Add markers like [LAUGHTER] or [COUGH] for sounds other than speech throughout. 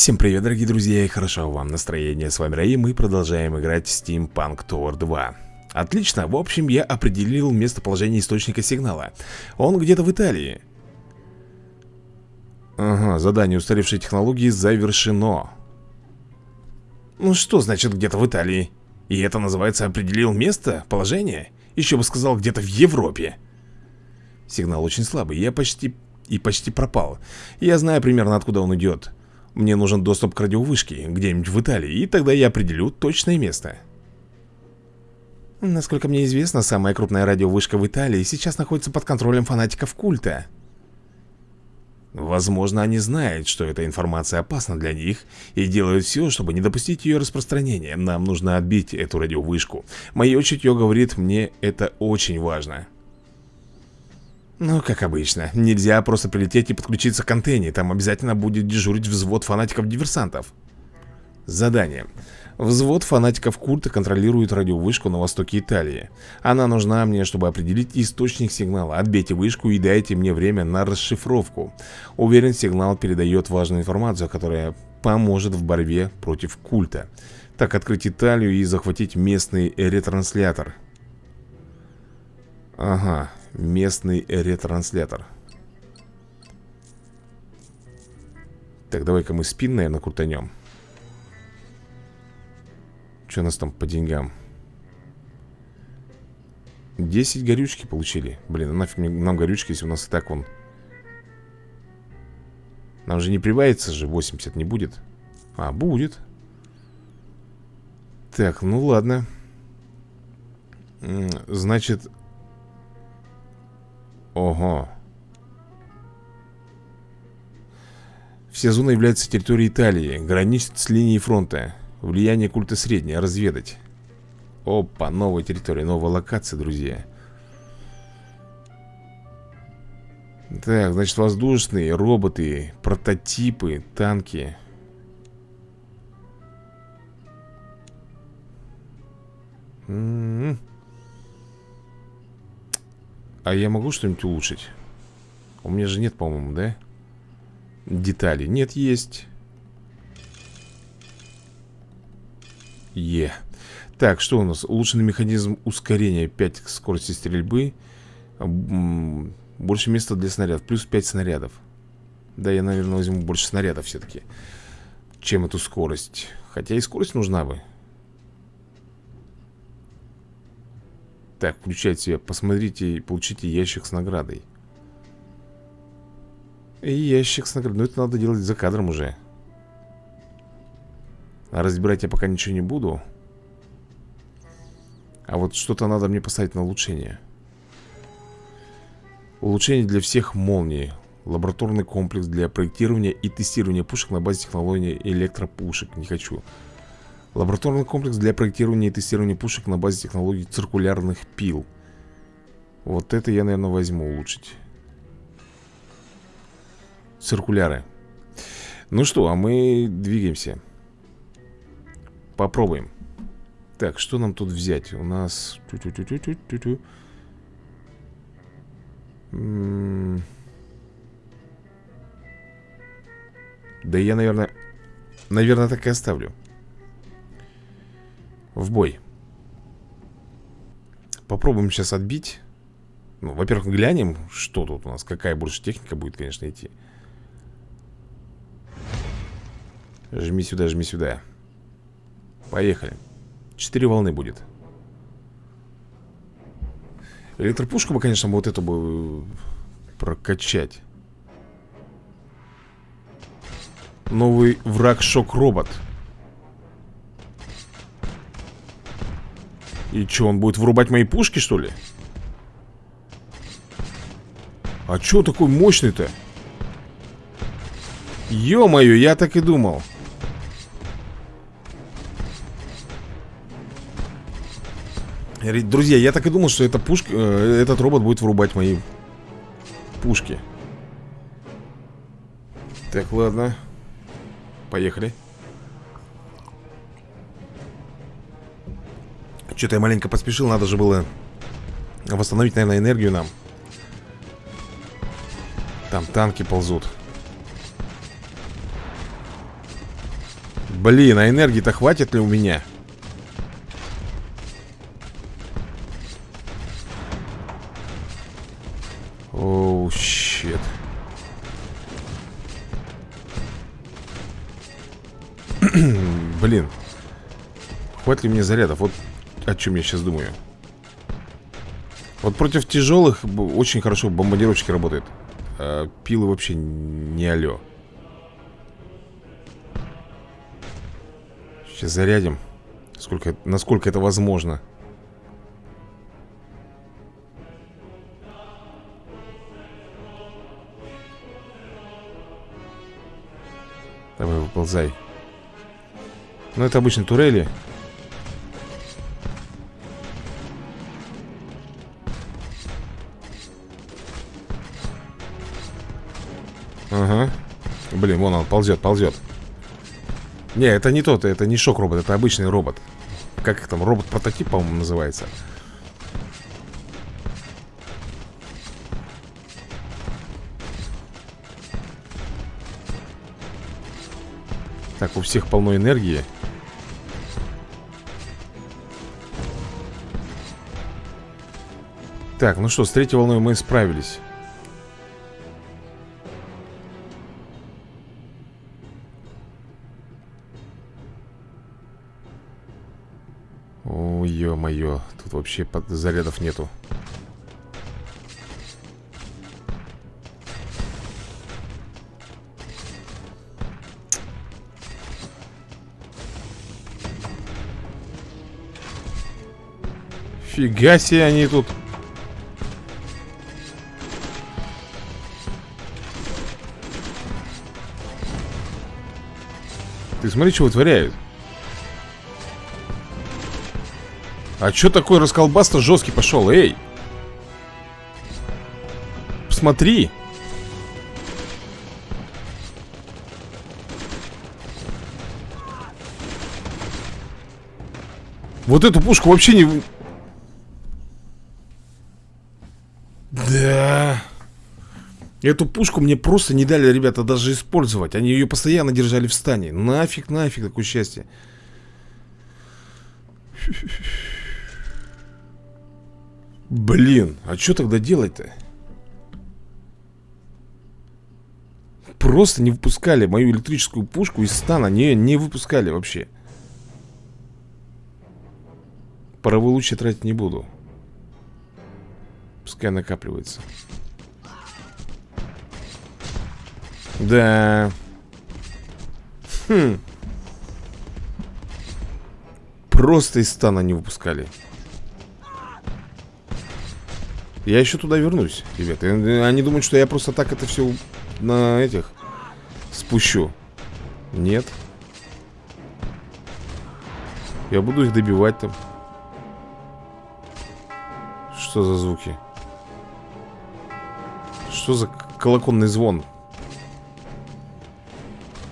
Всем привет, дорогие друзья, и хорошо вам настроение. С вами Раим, мы продолжаем играть в Steampunk Tower 2. Отлично, в общем, я определил местоположение источника сигнала. Он где-то в Италии. Ага, задание устаревшей технологии завершено. Ну что значит где-то в Италии? И это называется определил место, положение? Еще бы сказал где-то в Европе. Сигнал очень слабый, я почти и почти пропал. Я знаю примерно откуда он идет. Мне нужен доступ к радиовышке, где-нибудь в Италии, и тогда я определю точное место. Насколько мне известно, самая крупная радиовышка в Италии сейчас находится под контролем фанатиков культа. Возможно, они знают, что эта информация опасна для них и делают все, чтобы не допустить ее распространения. Нам нужно отбить эту радиовышку. Мое чутье говорит мне, это очень важно. Ну, как обычно, нельзя просто прилететь и подключиться к антенне. Там обязательно будет дежурить взвод фанатиков-диверсантов. Задание. Взвод фанатиков культа контролирует радиовышку на востоке Италии. Она нужна мне, чтобы определить источник сигнала. Отбейте вышку и дайте мне время на расшифровку. Уверен, сигнал передает важную информацию, которая поможет в борьбе против культа. Так, открыть Италию и захватить местный ретранслятор. Ага, местный ретранслятор. Так, давай-ка мы спин, наверное, крутанем. Что у нас там по деньгам? 10 горючки получили. Блин, а нафиг нам горючки, если у нас и так вон. Нам же не прибавится же 80 не будет? А, будет. Так, ну ладно. Значит, Ого. Вся зона является территорией Италии, граничит с линией фронта. Влияние культа среднее, разведать. Опа, новая территория, новая локация, друзья. Так, значит, воздушные, роботы, прототипы, танки. М -м -м. А я могу что-нибудь улучшить? У меня же нет, по-моему, да? Детали. Нет, есть. Е. Так, что у нас? Улучшенный механизм ускорения 5 скорости стрельбы. Больше места для снарядов. Плюс 5 снарядов. Да, я, наверное, возьму больше снарядов все-таки. Чем эту скорость. Хотя и скорость нужна бы. Так, включайте, посмотрите и получите ящик с наградой. И ящик с наградой, но это надо делать за кадром уже. А разбирать я пока ничего не буду. А вот что-то надо мне поставить на улучшение. Улучшение для всех молний. Лабораторный комплекс для проектирования и тестирования пушек на базе технологии электропушек. Не хочу Лабораторный комплекс для проектирования и тестирования пушек на базе технологий циркулярных пил. Вот это я, наверное, возьму улучшить. Циркуляры. Ну что, а мы двигаемся. Попробуем. Так, что нам тут взять? У нас... Да я, наверное... Наверное, так и оставлю. В бой. Попробуем сейчас отбить. Ну, во-первых, глянем, что тут у нас Какая больше техника будет, конечно, идти. Жми сюда, жми сюда. Поехали. Четыре волны будет. Электропушку бы, конечно, вот эту бы Прокачать. Новый враг шок-робот И что, он будет вырубать мои пушки, что ли? А что такой мощный-то? Ё-моё, я так и думал Друзья, я так и думал, что эта пушка, э, этот робот будет вырубать мои пушки Так, ладно Поехали Что-то я маленько поспешил, надо же было восстановить, наверное, энергию нам. Там танки ползут. Блин, а энергии-то хватит ли у меня? Оу, щет. [CLEARS THROAT] Блин. Хватит ли мне зарядов? Вот о чем я сейчас думаю. Вот против тяжелых очень хорошо бомбардировщики работают. А пилы вообще не алё. Сейчас зарядим. Сколько, насколько это возможно. Давай, выползай. Ну, это обычные турели. Вон он ползет, ползет. Не, это не тот, это не шок-робот, это обычный робот. Как их там, робот-прототип, по-моему, называется. Так, у всех полно энергии. Так, ну что, с третьей волной мы справились. Ё-моё, тут вообще зарядов нету. Фига себе они тут Ты смотри, что вытворяют А что такой расколбас-то жесткий пошел, эй? Посмотри. Вот эту пушку вообще не... Да... Эту пушку мне просто не дали, ребята, даже использовать. Они ее постоянно держали в стане. Нафиг, нафиг, такое счастье Блин, а что тогда делать-то? Просто не выпускали мою электрическую пушку из стана Не, не выпускали вообще Паровой луч я тратить не буду Пускай накапливается Да. Хм. Просто из стана не выпускали. Я еще туда вернусь, ребята. Они думают, что я просто так это все на этих спущу. Нет. Я буду их добивать там. Что за звуки? Что за колокольный звон?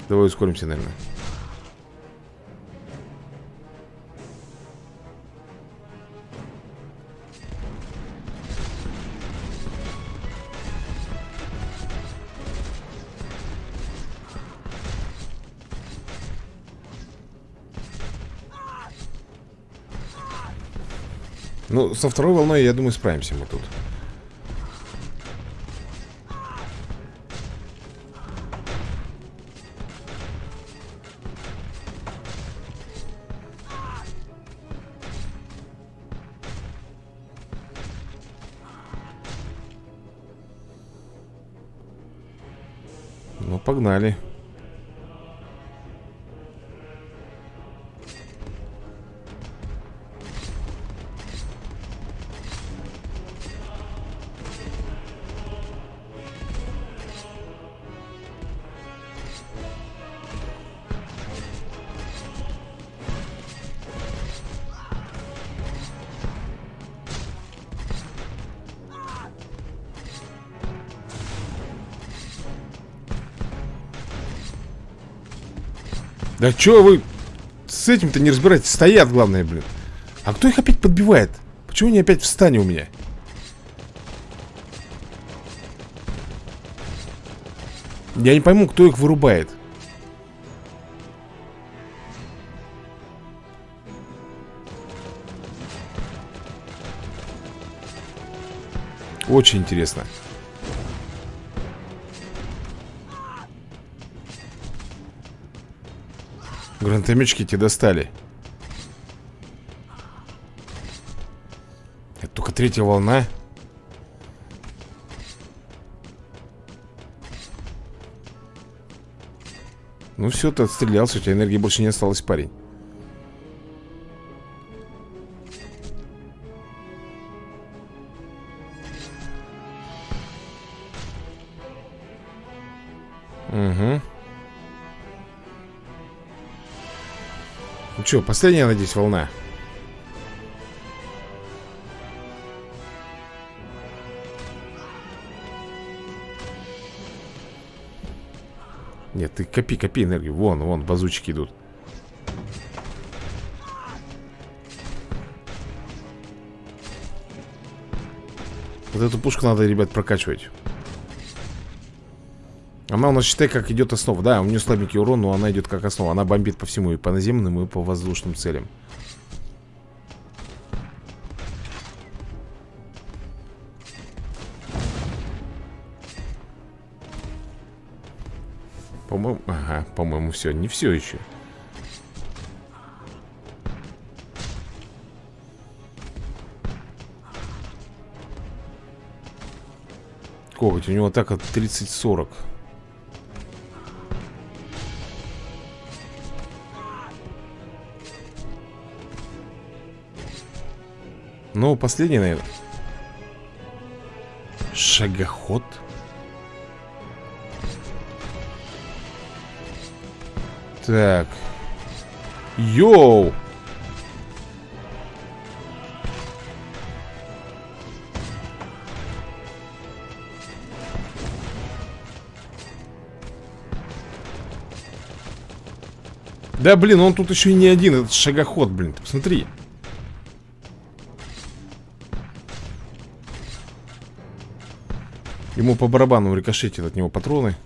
Давай ускоримся, наверное. Ну, со второй волной, я думаю, справимся мы тут. погнали. Да чё вы с этим-то не разбираетесь? Стоят, главное, блин. А кто их опять подбивает? Почему они опять встанет у меня? Я не пойму, кто их вырубает. Очень. Интересно. Гранатометчики тебе достали. Это только третья волна. Ну все, ты отстрелялся, у тебя энергии больше не осталось, парень. Угу. Что, последняя, надеюсь, волна? Нет, ты копи, копи энергию. Вон, вон, базучки идут. Вот эту пушку надо, ребят, прокачивать Она у нас, считай, как идет основа. Да, у нее слабенький урон, но она идет как основа. Она бомбит по всему, и по наземным, и по воздушным целям. По-моему, ага, по-моему, все, не все еще Коготь, у него так от 30-40 Ну, последний, наверное Шагоход Так. Йоу! Да, блин, он тут еще и не один, этот шагоход, блин, ты посмотри. Ему по барабану рикошетит от него патроны.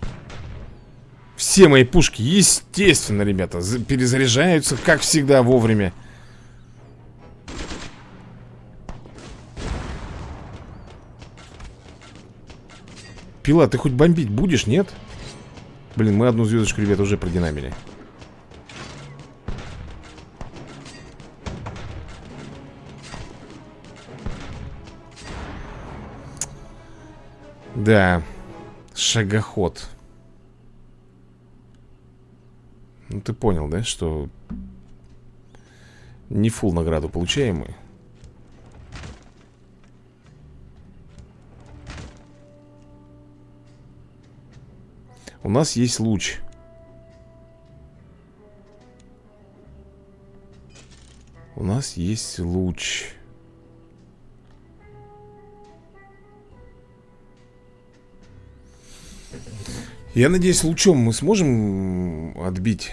Все мои пушки, естественно, ребята, перезаряжаются, как всегда, вовремя. Пила, ты хоть бомбить будешь, нет? Блин, мы одну звездочку, ребята, уже продинамили. Да, шагоход. Ну ты понял, да, что не фул награду получаем мы. У нас есть луч. У нас есть луч. Я надеюсь, лучом мы сможем отбить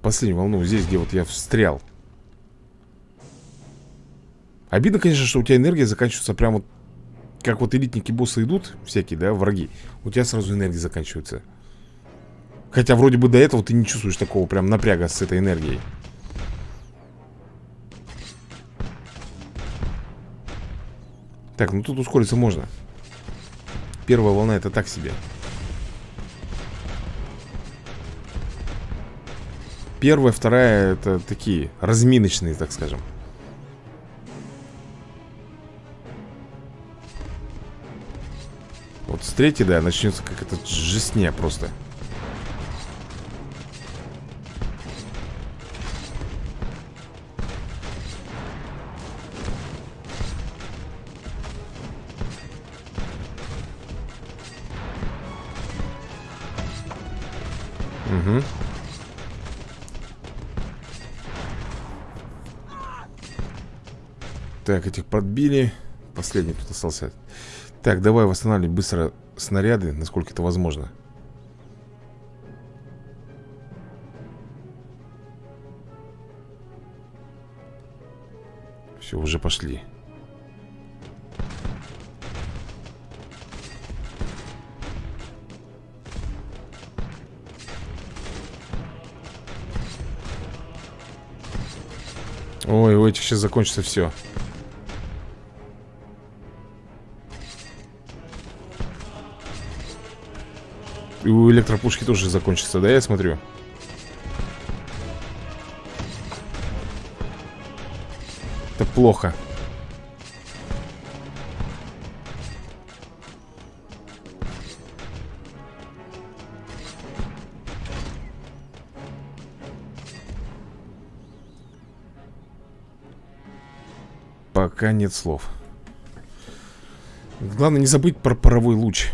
последнюю волну здесь, где вот я встрял. Обидно, конечно, что у тебя энергия заканчивается прям вот Как вот элитники боссы идут, всякие, да, враги У тебя сразу энергия заканчивается. Хотя вроде бы до этого ты не чувствуешь такого прям напряга с этой энергией. Так, ну тут ускориться можно Первая волна это так себе. Первая, вторая это такие разминочные, так скажем. Вот с третьей, да, начнется как это жестня просто Так, этих подбили. Последний тут остался. Так, давай восстанавливать быстро снаряды, насколько это возможно. Все, уже пошли. Ой, у этих сейчас закончится все. И у электропушки тоже закончится, да, я смотрю? Это плохо. Пока нет слов. Главное не забыть про паровой луч.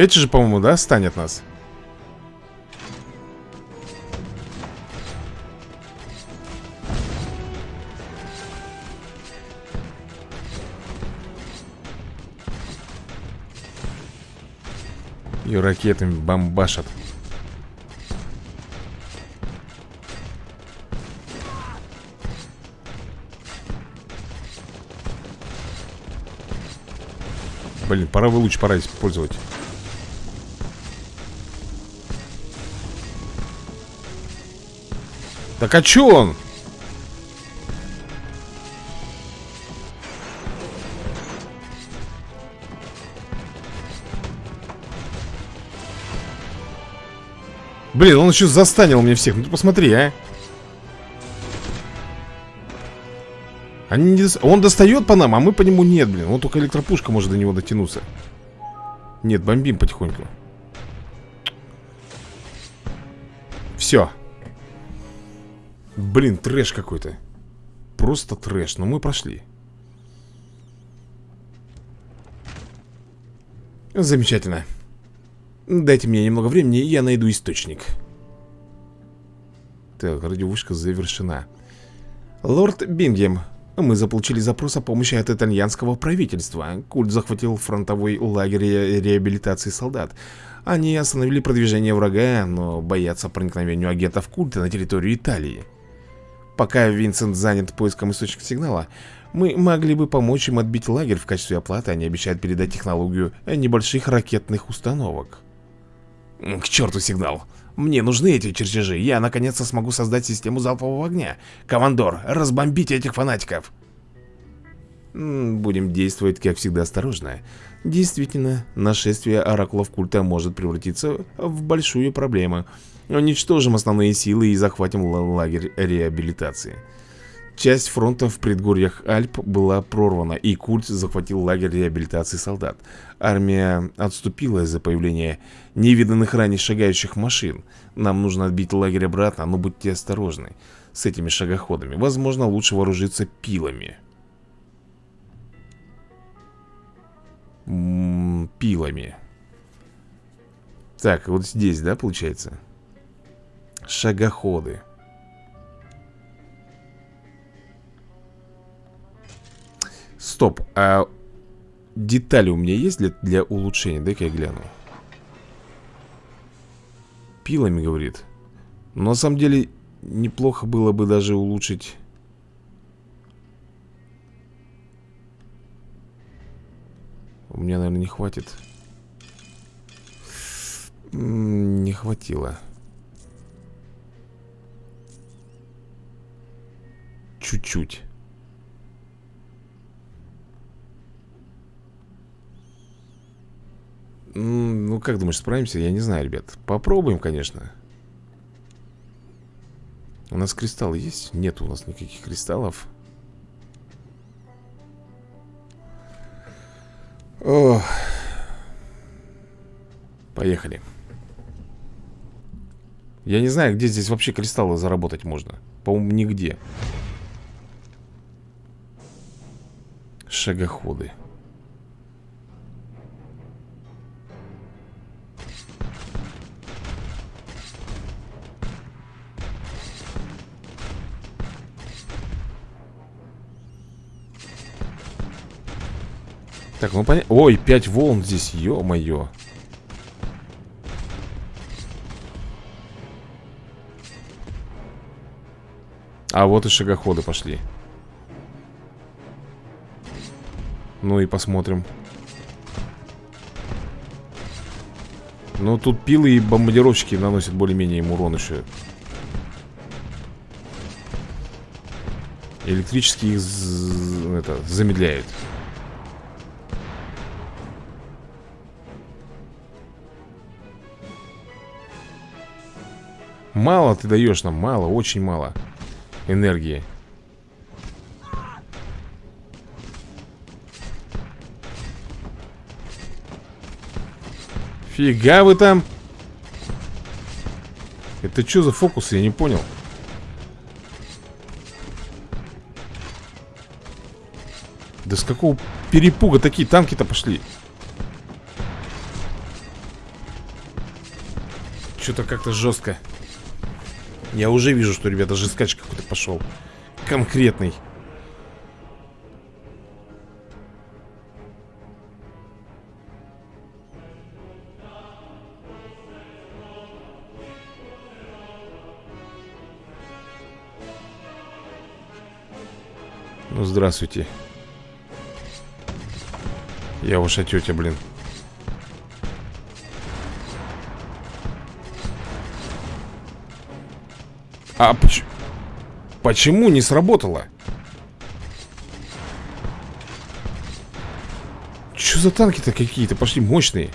Эти же, по-моему, да, станет нас? И ракетами бомбашат. Блин, паровой луч пора использовать. Так а чё он? Блин, он еще застанил мне всех. Ну ты посмотри, а. Они не... Он достает по нам, а мы по нему нет, блин. Вот только электропушка может до него дотянуться. Нет, бомбим потихоньку. Все. Блин, трэш какой-то. Просто трэш. Но мы прошли. Замечательно. Дайте мне немного времени, и я найду источник. Так, радиовышка завершена. Лорд Бингем, мы заполучили запрос о помощи от итальянского правительства. Культ захватил фронтовой лагерь реабилитации солдат. Они остановили продвижение врага, но боятся проникновения агентов культа на территорию Италии. Пока Винсент занят поиском источника сигнала, мы могли бы помочь им отбить лагерь в качестве оплаты. Они обещают передать технологию небольших ракетных установок. К черту сигнал. Мне нужны эти чертежи. Я наконец-то смогу создать систему залпового огня. Командор, разбомбите этих фанатиков. Будем действовать, как всегда, осторожно. Действительно, нашествие оракулов культа может превратиться в большую проблему. Уничтожим основные силы и захватим лагерь реабилитации. Часть фронта в предгорьях Альп была прорвана, и культ захватил лагерь реабилитации солдат. Армия отступила из-за появления невиданных ранее шагающих машин. Нам нужно отбить лагерь обратно, но будьте осторожны с этими шагоходами. Возможно, лучше вооружиться пилами. М -м, пилами. Так, вот здесь, да, получается? Шагоходы. Стоп, а детали у меня есть для, для улучшения? Дай-ка я гляну. Пилами, говорит. Но на самом деле неплохо было бы даже улучшить... У меня, наверное, не хватит. Не хватило. Чуть-чуть. Ну, как думаешь, справимся? Я не знаю, ребят. Попробуем, конечно. У нас кристаллы есть? Нет у нас никаких кристаллов. О, Поехали. Я не знаю, где здесь вообще кристаллы заработать можно. По-моему, нигде Шагоходы Так, ну понятно. Ой, 5 волн здесь, ё-моё. А вот и шагоходы пошли. Ну и посмотрим. Ну, тут пилы и бомбардировщики наносят более-менее им урон еще. Электрически их это, замедляют Мало ты даешь нам, мало, очень мало Энергии Фига вы там Это что за фокус, я не понял Да с какого перепуга такие танки-то пошли? Что-то как-то жестко. Я уже вижу, что, ребята, жесткач какой-то пошел. Конкретный. Здравствуйте. Я ваша тетя, блин А поч... почему не сработало? Что за танки-то какие-то пошли мощные?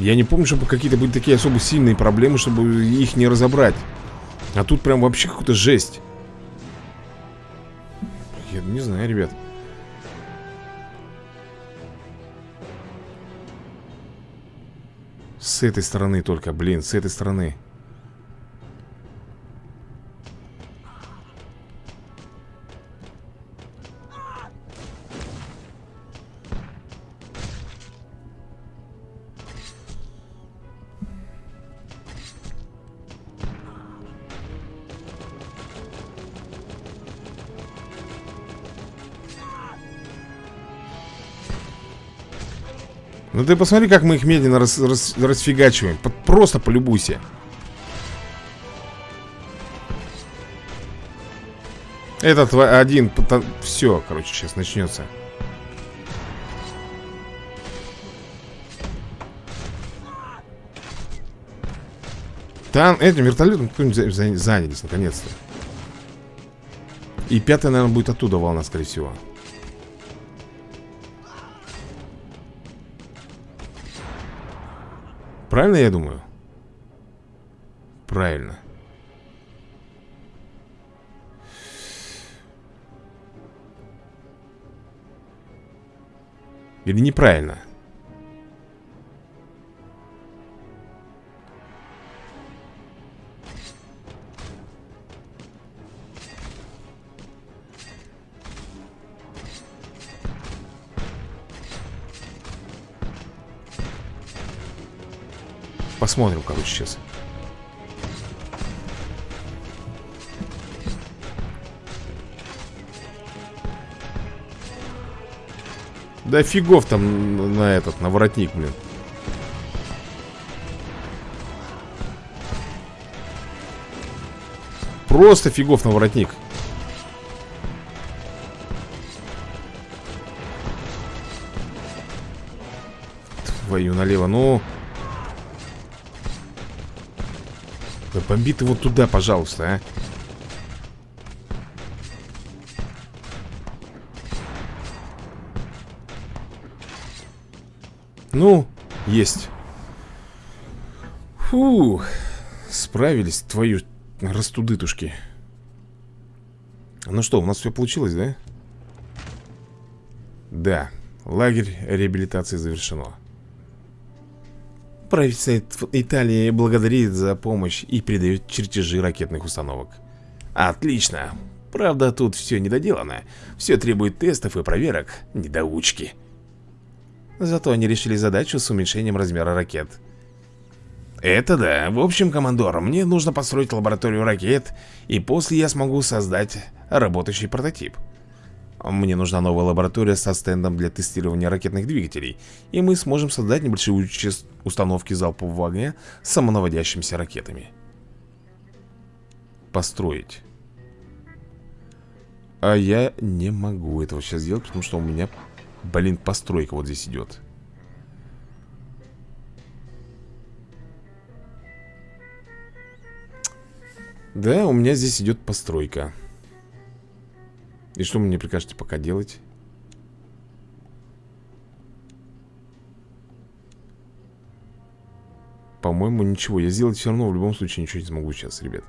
Я не помню, чтобы какие-то были такие особо сильные проблемы, чтобы их не разобрать. А тут прям вообще какая-то жесть. Я не знаю, ребят С этой стороны только, блин, с этой стороны Ну ты посмотри, как мы их медленно рас, рас, расфигачиваем. Просто полюбуйся. Этот один Все, короче, сейчас начнется Там этим вертолетом занялись наконец-то. И пятая, наверное, будет оттуда волна, скорее всего Правильно я думаю? Правильно Или неправильно? Посмотрим, короче, сейчас. Да фигов там на этот, на воротник, блин. Просто фигов на воротник. Твою налево, ну... Да ты вот туда, пожалуйста, а. Ну, есть. Фу, справились, твою растудытушки. Ну что, у нас все получилось, да? Да, лагерь реабилитации завершено. Правительство Италии благодарит за помощь и передает чертежи ракетных установок. Отлично. Правда, тут все недоделано. Все требует тестов и проверок. Недоучки. Зато они решили задачу с уменьшением размера ракет. Это да. В общем, командор, мне нужно построить лабораторию ракет, и после я смогу создать работающий прототип. Мне нужна новая лаборатория со стендом для тестирования ракетных двигателей, и мы сможем создать небольшие установки залпового огня с самонаводящимися ракетами. Построить. А я не могу этого сейчас сделать, потому что у меня, блин, постройка вот здесь идет. Да, у меня здесь идет постройка И что мне прикажете пока делать? По-моему, ничего. Я сделать все равно в любом случае ничего не смогу сейчас, ребят.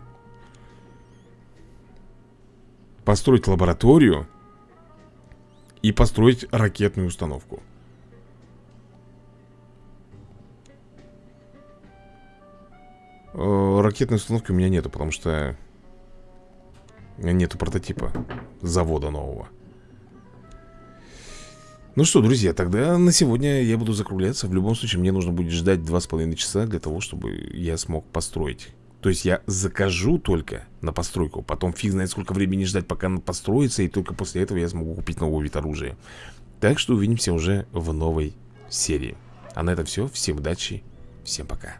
Построить лабораторию И построить ракетную установку. Э, ракетной установки у меня нету, потому что нету прототипа завода нового. Ну что, друзья, тогда на сегодня я буду закругляться. В любом случае, мне нужно будет ждать два с половиной часа для того, чтобы я смог построить. То есть я закажу только на постройку, потом фиг знает сколько времени ждать, пока она построится, и только после этого я смогу купить новый вид оружия. Так что увидимся уже в новой серии. А на этом все. Всем удачи, всем пока.